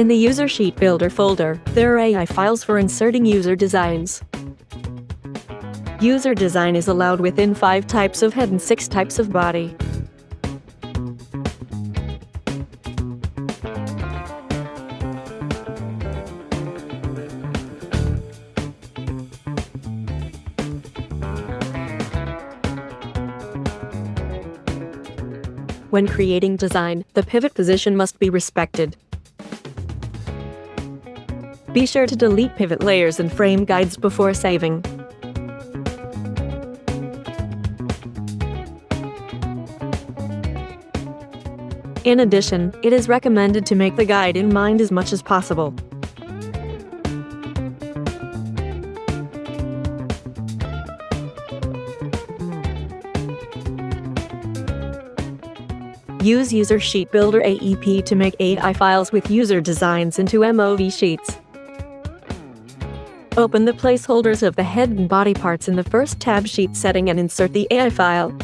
In the User Sheet Builder folder, there are AI files for inserting user designs. User design is allowed within five types of head and six types of body. When creating design, the pivot position must be respected. Be sure to delete pivot layers and frame guides before saving. In addition, it is recommended to make the guide in mind as much as possible. Use User Sheet Builder AEP to make AI files with user designs into MOV sheets. Open the placeholders of the head and body parts in the first tab sheet setting and insert the AI file.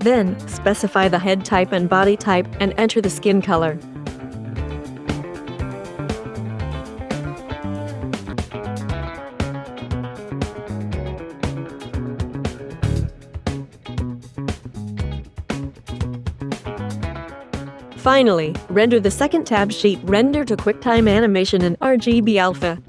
Then, specify the head type and body type and enter the skin color. Finally, render the second tab sheet Render to QuickTime Animation in RGB Alpha.